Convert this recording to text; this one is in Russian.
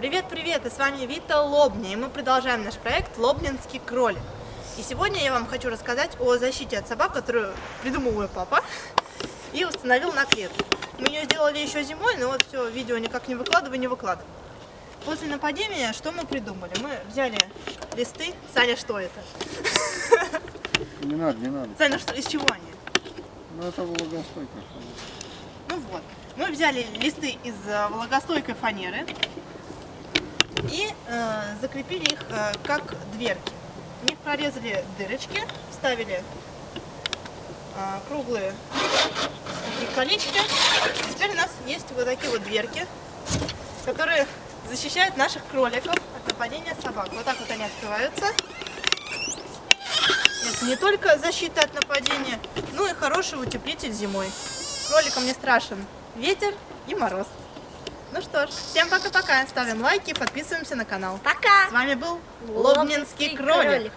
Привет-привет, и с вами Вита Лобня, и мы продолжаем наш проект «Лобнинский кролик». И сегодня я вам хочу рассказать о защите от собак, которую придумал мой папа и установил на клетку. Мы ее сделали еще зимой, но вот все, видео никак не выкладываю, не выкладываю. После нападения что мы придумали? Мы взяли листы. Саня, что это? Не надо, не надо. Саня, что, из чего они? Ну это влагостойко. Ну вот, мы взяли листы из э, влагостойкой фанеры и э, закрепили их э, как дверки. В них прорезали дырочки, вставили э, круглые колечки. Теперь у нас есть вот такие вот дверки, которые защищают наших кроликов от нападения собак. Вот так вот они открываются. Это не только защита от нападения, но и хороший утеплитель зимой. Кроликам не страшен ветер и мороз. Ну что ж, всем пока-пока. Ставим лайки подписываемся на канал. Пока! С вами был Лобнинский кролик.